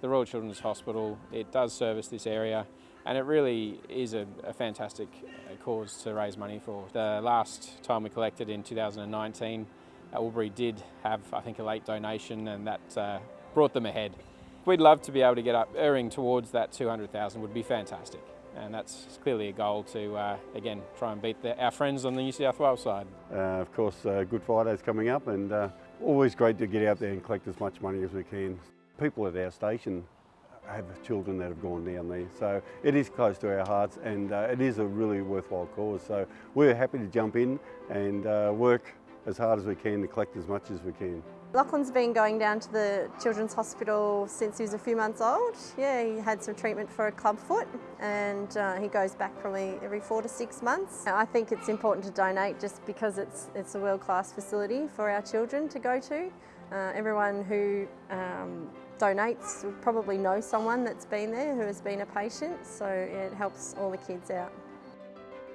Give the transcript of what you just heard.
the Royal Children's Hospital. It does service this area and it really is a, a fantastic uh, cause to raise money for. The last time we collected in 2019, Albury did have, I think, a late donation and that uh, brought them ahead. We'd love to be able to get up, erring towards that 200,000 would be fantastic. And that's clearly a goal to, uh, again, try and beat the, our friends on the New South Wales side. Uh, of course, uh, Good Friday's coming up and uh, always great to get out there and collect as much money as we can. People at our station have children that have gone down there. So it is close to our hearts and uh, it is a really worthwhile cause. So we're happy to jump in and uh, work as hard as we can to collect as much as we can. Lachlan's been going down to the Children's Hospital since he was a few months old. Yeah, he had some treatment for a club foot and uh, he goes back probably every four to six months. I think it's important to donate just because it's, it's a world-class facility for our children to go to. Uh, everyone who um, donates probably know someone that's been there who has been a patient, so it helps all the kids out.